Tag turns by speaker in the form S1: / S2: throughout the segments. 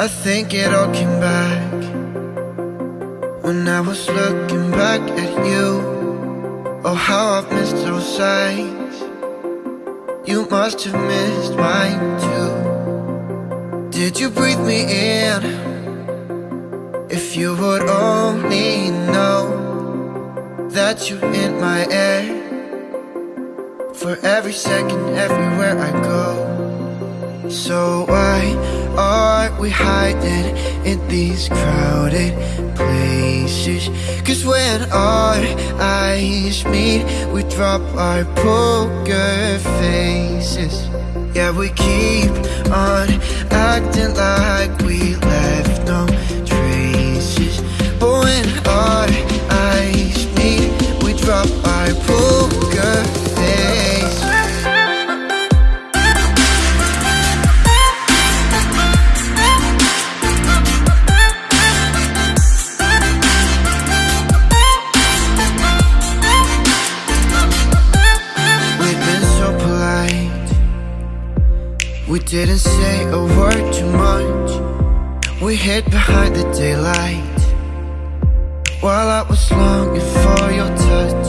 S1: I think it all came back When I was looking back at you. Oh, how I've missed those sights. You must have missed mine too. Did you breathe me in? If you would only know That you're in my air For every second, everywhere I go So why are we hiding in these crowded places? Cause when our eyes meet, we drop our poker faces. Yeah, we keep on acting like we left We didn't say a word too much. We hid behind the daylight. While I was longing for your touch.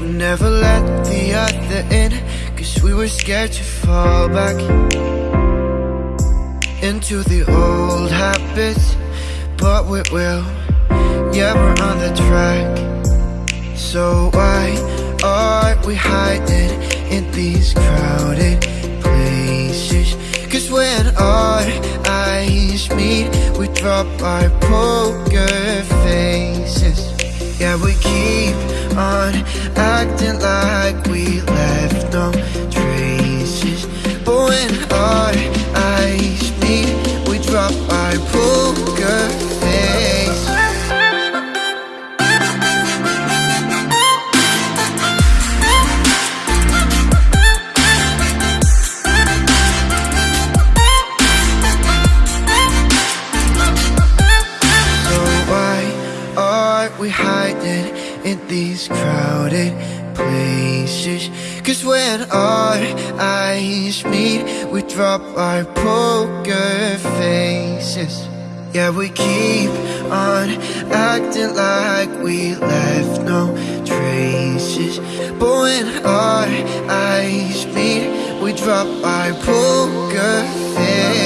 S1: We never let the other in Cause we were scared to fall back Into the old habits. But we will Yeah, we're on the track. So why are we hiding in these crowded meet, we drop our poker faces. Yeah, we keep on acting like we left no traces. But when our we hiding in these crowded places? Cause when our eyes meet, we drop our poker faces. Yeah, we keep on acting like we left no traces. But when our eyes meet, we drop our poker faces.